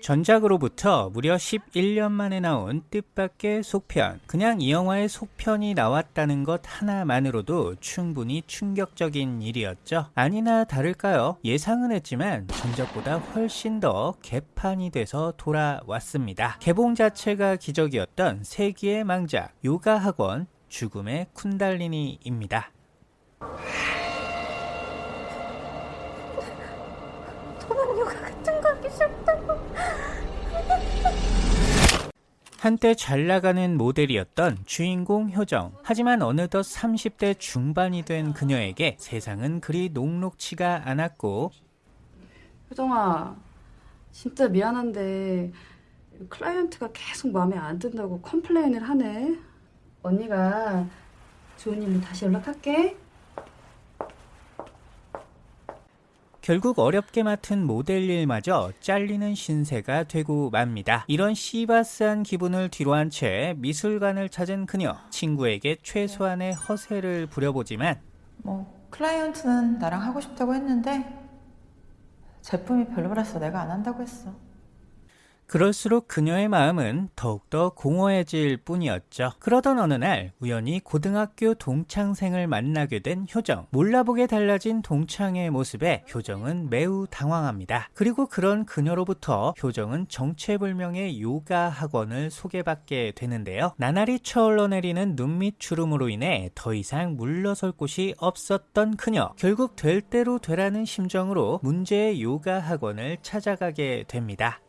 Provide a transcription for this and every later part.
전작으로부터 무려 11년 만에 나온 뜻밖의 속편. 그냥 이 영화의 속편이 나왔다는 것 하나만으로도 충분히 충격적인 일이었죠. 아니나 다를까요? 예상은 했지만 전작보다 훨씬 더 개판이 돼서 돌아왔습니다. 개봉 자체가 기적이었던 세기의 망작, 요가 학원, 죽음의 쿤달리니입니다. 요가 같은 거 하기 싫다고. 한때 잘 나가는 모델이었던 주인공 효정. 하지만 어느덧 30대 중반이 된 그녀에게 세상은 그리 녹록치가 않았고 효정아, 진짜 미안한데 클라이언트가 계속 마음에 안 든다고 complain을 하네. 언니가 좋은 일로 다시 연락할게. 결국 어렵게 맡은 모델 일마저 잘리는 신세가 되고 맙니다. 이런 시바스한 기분을 뒤로한 채 미술관을 찾은 그녀. 친구에게 최소한의 허세를 부려보지만 뭐 클라이언트는 나랑 하고 싶다고 했는데 제품이 별로라서 내가 안 한다고 했어. 그럴수록 그녀의 마음은 더욱더 공허해질 뿐이었죠. 그러던 어느 날 우연히 고등학교 동창생을 만나게 된 효정. 몰라보게 달라진 동창의 모습에 효정은 매우 당황합니다. 그리고 그런 그녀로부터 효정은 정체불명의 요가 학원을 소개받게 되는데요. 나날이 쳐올러 내리는 눈밑 주름으로 인해 더 이상 물러설 곳이 없었던 그녀. 결국 될 대로 되라는 심정으로 문제의 요가 학원을 찾아가게 됩니다.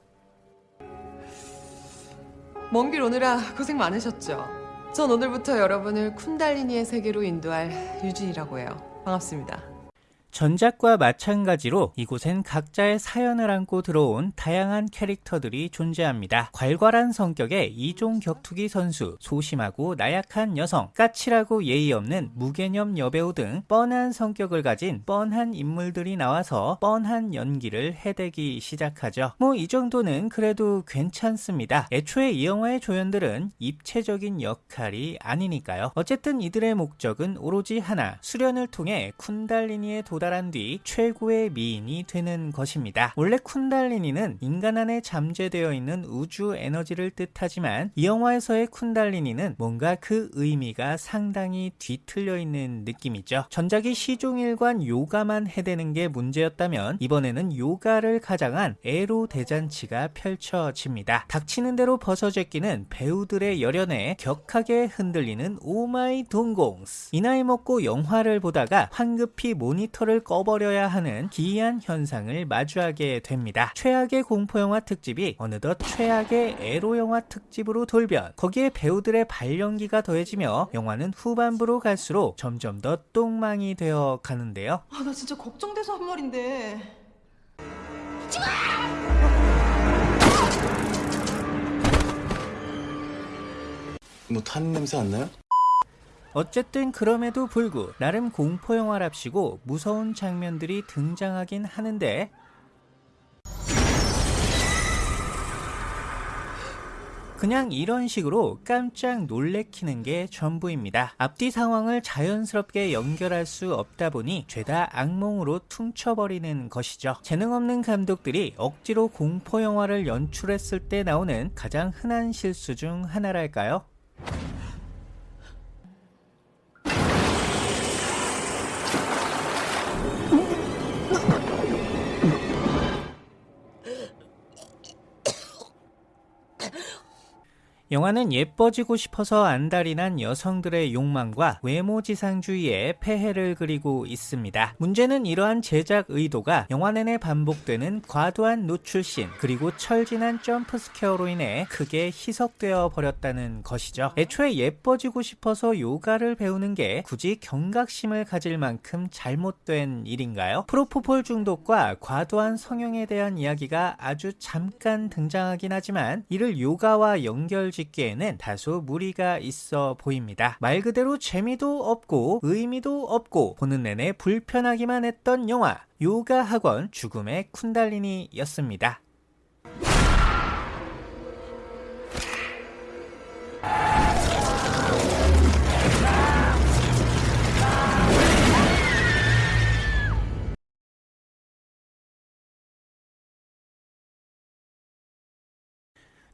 먼 길 오느라 고생 많으셨죠? 전 오늘부터 여러분을 쿤달리니의 세계로 인도할 유진이라고 해요. 반갑습니다. 전작과 마찬가지로 이곳엔 각자의 사연을 안고 들어온 다양한 캐릭터들이 존재합니다. 괄괄한 성격의 이종 격투기 선수, 소심하고 나약한 여성, 까칠하고 예의 없는 무개념 여배우 등 뻔한 성격을 가진 뻔한 인물들이 나와서 뻔한 연기를 해대기 시작하죠. 뭐 이 정도는 그래도 괜찮습니다. 애초에 이 영화의 조연들은 입체적인 역할이 아니니까요. 어쨌든 이들의 목적은 오로지 하나, 수련을 통해 쿤달리니에 도 달한 뒤 최고의 미인이 되는 것입니다. 원래 쿤달리니는 인간 안에 잠재되어 있는 우주 에너지를 뜻하지만 이 영화에서의 쿤달리니는 뭔가 그 의미가 상당히 뒤틀려 있는 느낌이죠. 전작이 시종일관 요가만 해대는 게 문제였다면 이번에는 요가를 가장한 에로 대잔치가 펼쳐집니다. 닥치는 대로 벗어제끼는 배우들의 열연에 격하게 흔들리는 oh my 동공스. 이 나이 먹고 영화를 보다가 황급히 모니터를 꺼버려야 하는 기이한 현상을 마주하게 됩니다. 최악의 공포영화 특집이 어느덧 최악의 에로영화 특집으로 돌변. 거기에 배우들의 발연기가 더해지며 영화는 후반부로 갈수록 점점 더 똥망이 되어 가는데요. 아 나 진짜 걱정돼서 한 말인데. 뭐 타는 냄새 안 나요? 어쨌든 그럼에도 불구 나름 공포영화랍시고 무서운 장면들이 등장하긴 하는데 그냥 이런 식으로 깜짝 놀래키는 게 전부입니다. 앞뒤 상황을 자연스럽게 연결할 수 없다 보니 죄다 악몽으로 퉁쳐버리는 것이죠. 재능 없는 감독들이 억지로 공포영화를 연출했을 때 나오는 가장 흔한 실수 중 하나랄까요? 영화는 예뻐지고 싶어서 안달이 난 여성들의 욕망과 외모지상주의의 폐해를 그리고 있습니다. 문제는 이러한 제작 의도가 영화 내내 반복되는 과도한 노출씬 그리고 철 지난 jump scare로 인해 크게 희석되어 버렸다는 것이죠. 애초에 예뻐지고 싶어서 요가를 배우는 게 굳이 경각심을 가질 만큼 잘못된 일인가요? 프로포폴 중독과 과도한 성형에 대한 이야기가 아주 잠깐 등장하긴 하지만 이를 요가와 연결 짓기에는 다소 무리가 있어 보입니다. 말 그대로 재미도 없고 의미도 없고 보는 내내 불편하기만 했던 영화 요가 학원 죽음의 쿤달리니였습니다.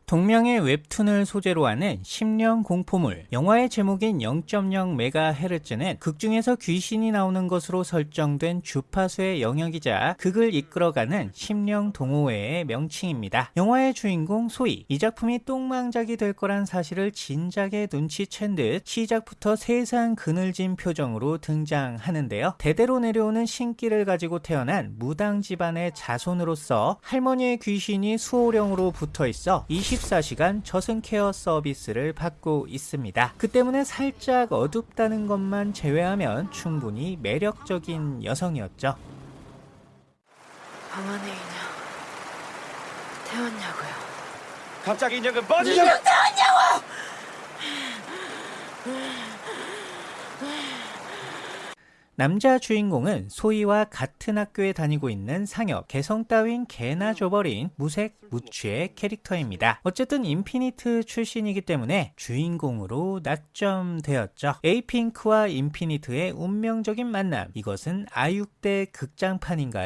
동명의 웹툰을 소재로 하는 10년 공포물 영화의 제목인 0.0MHz는 극중에서 귀신이 나오는 것으로 설정된 주파수의 영역이자 극을 이끌어가는 10년 동호회의 명칭입니다. 영화의 주인공 소희 이 작품이 똥망작이 될 거란 사실을 진작에 눈치챈 듯 시작부터 세상 그늘진 표정으로 등장하는데요. 대대로 내려오는 신기를 가지고 태어난 무당 집안의 자손으로서 할머니의 귀신이 수호령으로 붙어 있어 24시간 저승 care 서비스를 받고 있습니다. 그 때문에 살짝 어둡다는 것만 제외하면 충분히 매력적인 여성이었죠. 방 안에 인형 태웠냐고요? 갑자기 인형은 빠지죠. 남자 주인공은 소희와 같은 학교에 다니고 있는 상엽, 개성 따윈 개나 줘버린 무색 무취의 캐릭터입니다. 어쨌든 인피니트 출신이기 때문에 주인공으로 낙점되었죠. 에이핑크와 인피니트의 운명적인 만남, 이것은 아육대 극장판인가요?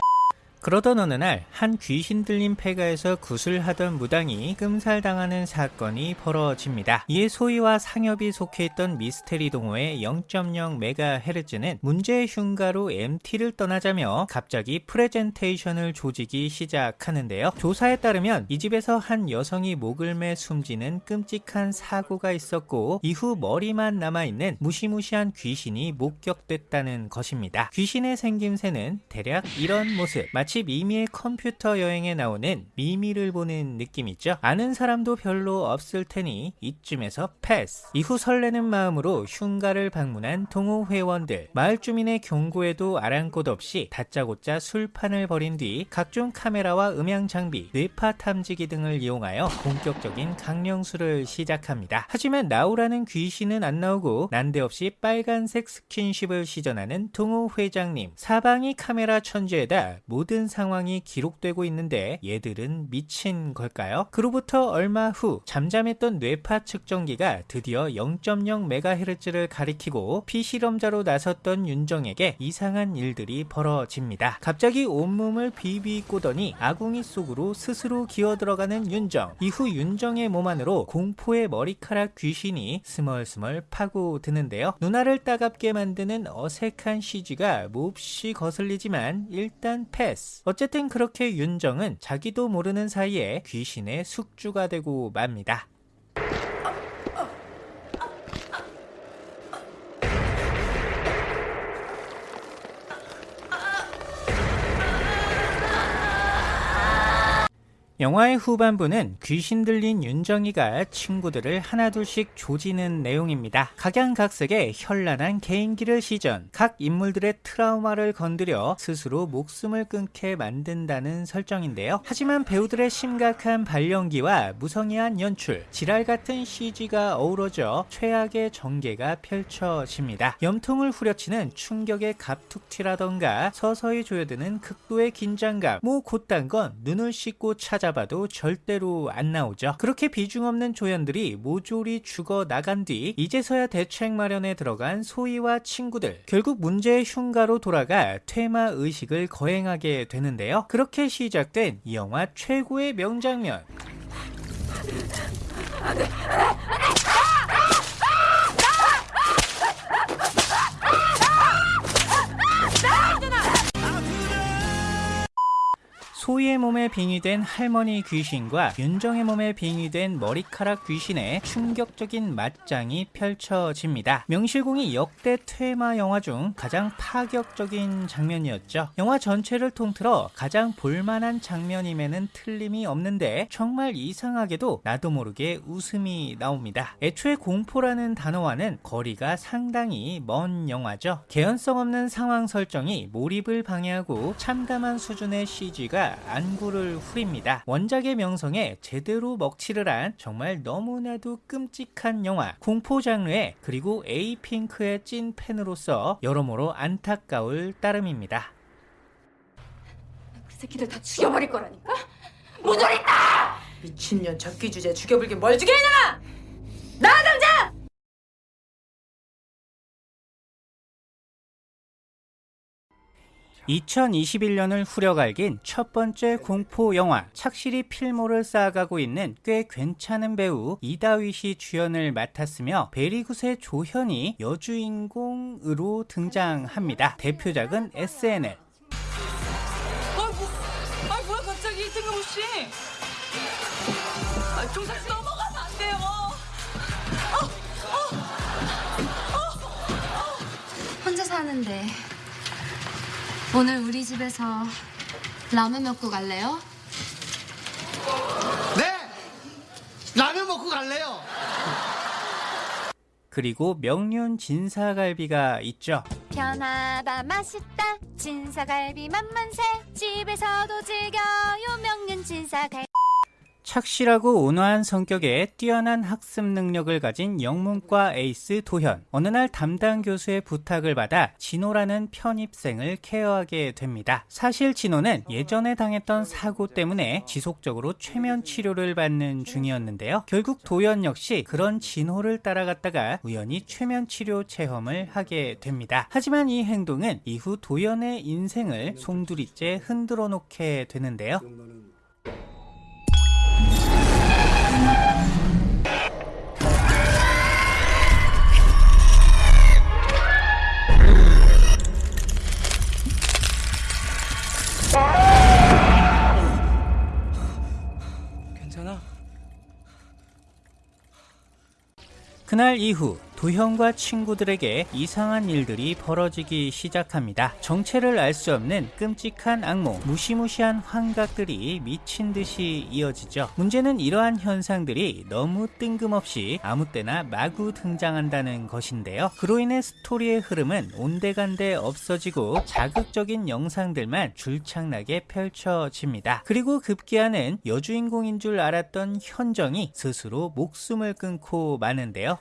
그러던 어느 날 한 귀신 들린 폐가에서 구슬하던 무당이 끔살당하는 사건이 벌어집니다. 이에 소희와 상엽이 속해 있던 미스테리 동호회 0.0MHz는 문제의 흉가로 MT를 떠나자며 갑자기 프레젠테이션을 조지기 시작하는데요. 조사에 따르면 이 집에서 한 여성이 목을 매 숨지는 끔찍한 사고가 있었고 이후 머리만 남아있는 무시무시한 귀신이 목격됐다는 것입니다. 귀신의 생김새는 대략 이런 모습 미미의 컴퓨터 여행에 나오는 미미를 보는 느낌이죠. 아는 사람도 별로 없을 테니 이쯤에서 패스. 이후 설레는 마음으로 흉가를 방문한 동호 회원들. 마을 주민의 경고에도 아랑곳 없이 다짜고짜 술판을 벌인 뒤 각종 카메라와 음향 장비, 뇌파 탐지기 등을 이용하여 본격적인 강령술을 시작합니다. 하지만 나오라는 귀신은 안 나오고 난데없이 빨간색 스킨십을 시전하는 동호 회장님. 사방이 카메라 천지에다 모든 상황이 기록되고 있는데 얘들은 미친 걸까요? 그로부터 얼마 후 잠잠했던 뇌파 측정기가 드디어 0.0MHz를 가리키고 피실험자로 나섰던 윤정에게 이상한 일들이 벌어집니다. 갑자기 온몸을 비비 꼬더니 아궁이 속으로 스스로 기어 들어가는 윤정. 이후 윤정의 몸 안으로 공포의 머리카락 귀신이 스멀스멀 파고드는데요. 누나를 따갑게 만드는 어색한 CG가 몹시 거슬리지만 일단 패스. 어쨌든 그렇게 윤정은 자기도 모르는 사이에 귀신의 숙주가 되고 맙니다. 영화의 후반부는 귀신 들린 윤정이가 친구들을 하나둘씩 조지는 내용입니다. 각양각색의 현란한 개인기를 시전, 각 인물들의 트라우마를 건드려 스스로 목숨을 끊게 만든다는 설정인데요. 하지만 배우들의 심각한 발연기와 무성의한 연출, 지랄 같은 CG가 어우러져 최악의 전개가 펼쳐집니다. 염통을 후려치는 충격의 갑툭튀라던가 서서히 조여드는 극도의 긴장감, 뭐 곧단 건 눈을 씻고 찾아 봐도 절대로 안 나오죠. 그렇게 비중 없는 조연들이 모조리 죽어 나간 뒤 이제서야 대책 마련에 들어간 소희와 친구들 결국 문제의 흉가로 돌아가 퇴마 의식을 거행하게 되는데요. 그렇게 시작된 이 영화 최고의 명장면 소희의 몸에 빙의된 할머니 귀신과 윤정의 몸에 빙의된 머리카락 귀신의 충격적인 맞짱이 펼쳐집니다. 명실공히 역대 퇴마 영화 중 가장 파격적인 장면이었죠. 영화 전체를 통틀어 가장 볼만한 장면임에는 틀림이 없는데 정말 이상하게도 나도 모르게 웃음이 나옵니다. 애초에 공포라는 단어와는 거리가 상당히 먼 영화죠. 개연성 없는 상황 설정이 몰입을 방해하고 참담한 수준의 CG가 안구를 후립니다. 원작의 명성에 제대로 먹칠을 한 정말 너무나도 끔찍한 영화 공포 장르에 그리고 에이핑크의 찐 팬으로서 여러모로 안타까울 따름입니다. 그 새끼들 다 죽여버릴 거라니까? 미친년 적기 주제 죽여불게 뭘 죽여 이놈아! 2021년을 후려갈긴 첫 번째 공포 영화 착실히 필모를 쌓아가고 있는 꽤 괜찮은 배우 이다윗이 주연을 맡았으며 베리굿의 조현이 여주인공으로 등장합니다. 대표작은 SNL, 아 뭐야 갑자기 뜬금없이 아, 종사씨 넘어가면 안 돼요. 혼자 사는데 오늘 우리 집에서 라면 먹고 갈래요? 네! 라면 먹고 갈래요. 그리고 명륜 진사갈비가 있죠. 편하다 맛있다 진사갈비 맛만세 집에서도 즐겨요 명륜 진사갈비 착실하고 온화한 성격에 뛰어난 학습 능력을 가진 영문과 에이스 도현. 어느 날 담당 교수의 부탁을 받아 진호라는 편입생을 케어하게 됩니다. 사실 진호는 예전에 당했던 사고 때문에 지속적으로 최면 치료를 받는 중이었는데요. 결국 도현 역시 그런 진호를 따라갔다가 우연히 최면 치료 체험을 하게 됩니다. 하지만 이 행동은 이후 도현의 인생을 송두리째 흔들어 놓게 되는데요. 괜찮아? 그날 이후 도현과 친구들에게 이상한 일들이 벌어지기 시작합니다. 정체를 알 수 없는 끔찍한 악몽, 무시무시한 환각들이 미친 듯이 이어지죠. 문제는 이러한 현상들이 너무 뜬금없이 아무 때나 마구 등장한다는 것인데요. 그로 인해 스토리의 흐름은 온데간데 없어지고 자극적인 영상들만 줄창나게 펼쳐집니다. 그리고 급기야는 여주인공인 줄 알았던 현정이 스스로 목숨을 끊고 마는데요.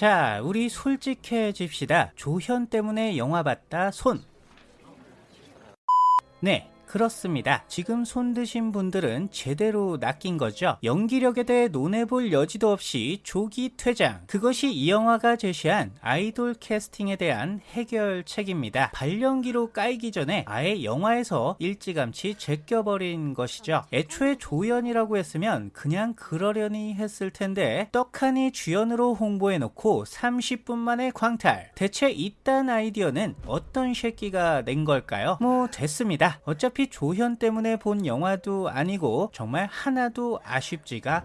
자, 우리 솔직해집시다. 조현 때문에 영화 봤다 손. 네. 그렇습니다. 지금 손 드신 분들은 제대로 낚인 거죠. 연기력에 대해 논해볼 여지도 없이 조기 퇴장. 그것이 이 영화가 제시한 아이돌 캐스팅에 대한 해결책입니다. 발연기로 까이기 전에 아예 영화에서 일찌감치 제껴버린 것이죠. 애초에 조연이라고 했으면 그냥 그러려니 했을 텐데 떡하니 주연으로 홍보해놓고 30분 만에 광탈. 대체 이딴 아이디어는 어떤 새끼가 낸 걸까요? 뭐 됐습니다. 어차피 조현 때문에 본 영화도 아니고 정말 하나도 아쉽지가.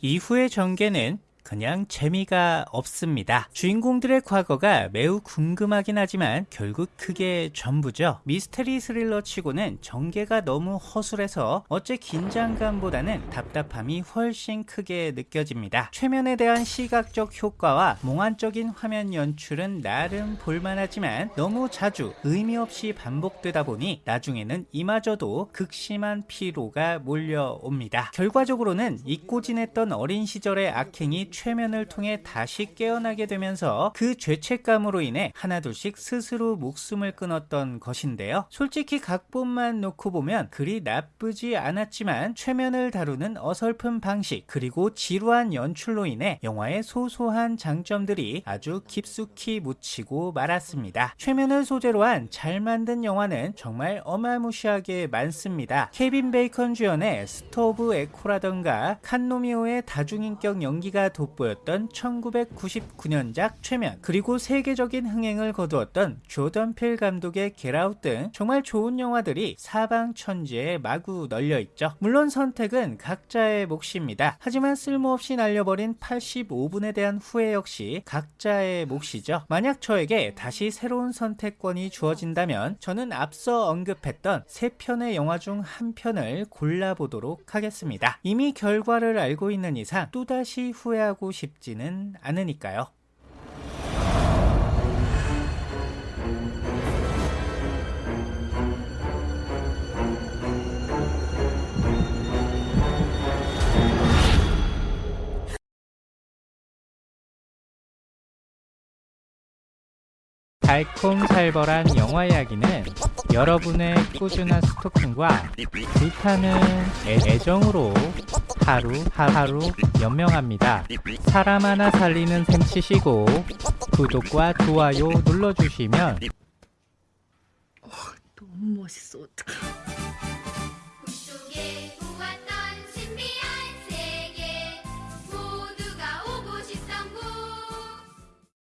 이후의 전개는 그냥 재미가 없습니다. 주인공들의 과거가 매우 궁금하긴 하지만 결국 그게 전부죠. 미스테리 스릴러 치고는 전개가 너무 허술해서 어째 긴장감보다는 답답함이 훨씬 크게 느껴집니다. 최면에 대한 시각적 효과와 몽환적인 화면 연출은 나름 볼만하지만 너무 자주 의미 없이 반복되다 보니 나중에는 이마저도 극심한 피로가 몰려옵니다. 결과적으로는 잊고 지냈던 어린 시절의 악행이 최면을 통해 다시 깨어나게 되면서 그 죄책감으로 인해 하나둘씩 스스로 목숨을 끊었던 것인데요. 솔직히 각본만 놓고 보면 그리 나쁘지 않았지만 최면을 다루는 어설픈 방식 그리고 지루한 연출로 인해 영화의 소소한 장점들이 아주 깊숙이 묻히고 말았습니다. 최면을 소재로 한 잘 만든 영화는 정말 어마무시하게 많습니다. 케빈 베이컨 주연의 Stir of Echo라던가 칸노 미호의 다중인격 연기가 돋보였던 1999년작 최면 그리고 세계적인 흥행을 거두었던 조던 필 감독의 Get Out 등 정말 좋은 영화들이 사방천지에 마구 널려있죠. 물론 선택은 각자의 몫입니다. 하지만 쓸모없이 날려버린 85분에 대한 후회 역시 각자의 몫이죠. 만약 저에게 다시 새로운 선택권이 주어진다면 저는 앞서 언급했던 세 편의 영화 중 한 편을 골라보도록 하겠습니다. 이미 결과를 알고 있는 이상 또다시 후회하고 싶지는 않으니까요. 달콤살벌한 영화 이야기는 여러분의 꾸준한 스토킹과 불타는 애- 애정으로 하루 하루 연명합니다. 사람 하나 살리는 셈 치시고 구독과 좋아요 눌러주시면 너무 멋있어. 어떡해.